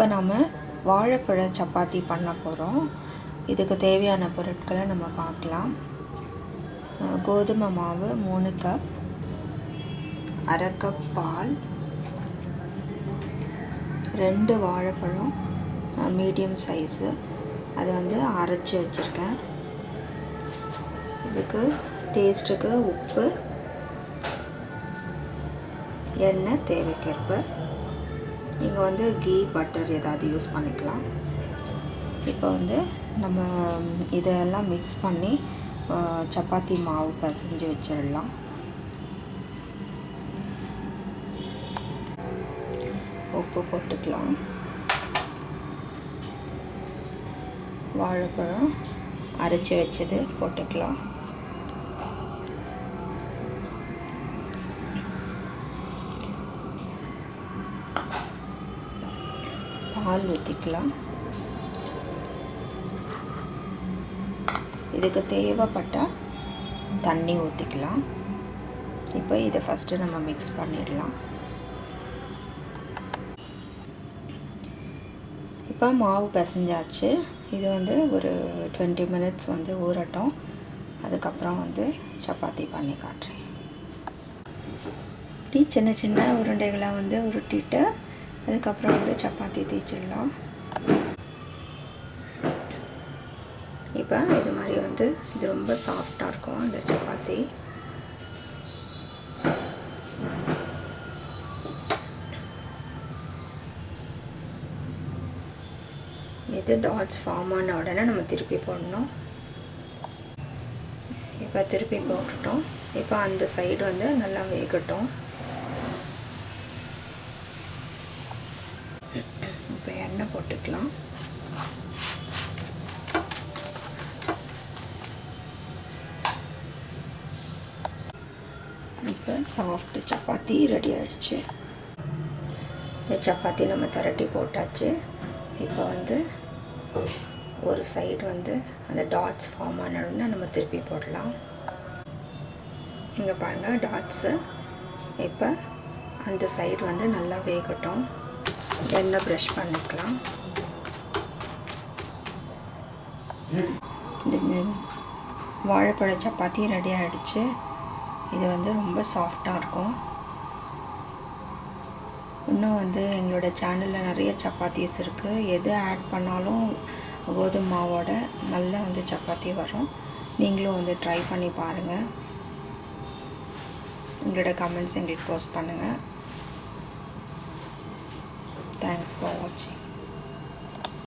இப்போ நம்ம வாழைப்பழ சப்பாத்தி பண்ண போகிறோம் இதுக்கு தேவையான பொருட்களை நம்ம பார்க்கலாம். கோதுமை மாவு மூணு கப் அரை கப் பால் ரெண்டு வாழைப்பழம் மீடியம் சைஸு. அது வந்து அரைச்சி வச்சுருக்கேன். இதுக்கு டேஸ்ட்டுக்கு உப்பு எண்ணெய் தேவைக்கேற்ப. நீங்கள் வந்து கீ பட்டர் ஏதாவது யூஸ் பண்ணிக்கலாம். இப்போ வந்து நம்ம இதெல்லாம் மிக்ஸ் பண்ணி சப்பாத்தி மாவு பிசைஞ்சு வச்சிடலாம். உப்பு போட்டுக்கலாம். வாழைப்பழம் அரைச்சி வச்சது போட்டுக்கலாம். பால் ஊற்றிக்கலாம் இதுக்கு தேவைப்பட்டால் தண்ணி ஊற்றிக்கலாம் இப்போ இதை ஃபஸ்ட்டு நம்ம மிக்ஸ் பண்ணிடலாம். இப்போ மாவு பிசைஞ்சாச்சு. இது வந்து ஒரு டுவெண்ட்டி மினிட்ஸ் வந்து ஊறட்டும். அதுக்கப்புறம் வந்து சப்பாத்தி பண்ணி காட்டுறேன். இப்படி சின்ன சின்ன உருண்டைகளை வந்து உருட்டிட்டு அதுக்கப்புறம் வந்து சப்பாத்தி தேய்ச்சிடலாம். இப்போ இது மாதிரி வந்து இது ரொம்ப சாஃப்டாக இருக்கும் இந்த சப்பாத்தி. இது டாட்ஸ் ஃபார்ம் ஆன உடனே நம்ம திருப்பி போடணும். இப்போ திருப்பி போட்டுட்டோம். இப்போ அந்த சைடு வந்து நல்லா வேகட்டும் இப்போ எண்ணெய் போட்டுக்கலாம். இப்போ சாஃப்ட் சப்பாத்தி ரெடி ஆகிடுச்சு இந்த சப்பாத்தி நம்ம திரட்டி போட்டாச்சு. இப்போ வந்து ஒரு சைடு வந்து அந்த டாட்ஸ் ஃபார்ம் ஆனோடனே நம்ம திருப்பி போடலாம். இங்கே பாருங்கள் டாட்ஸு இப்போ அந்த சைடு வந்து நல்லா வேகட்டும். எண்ணெய் ப்ரஷ் பண்ணிக்கலாம். வாழைப்பழ சப்பாத்தி ரெடி ஆகிடுச்சு இது வந்து ரொம்ப சாஃப்டாக இருக்கும். இன்னும் வந்து எங்களோட சேனலில் நிறைய சப்பாத்திஸ் இருக்குது எது ஆட் பண்ணாலும் கோதுமை மாவோட நல்லா வந்து சப்பாத்தி வரும். நீங்களும் வந்து ட்ரை பண்ணி பாருங்கள் உங்களோட கமெண்ட்ஸ் எங்களுக்கு போஸ்ட் பண்ணுங்கள் Thanks for watching.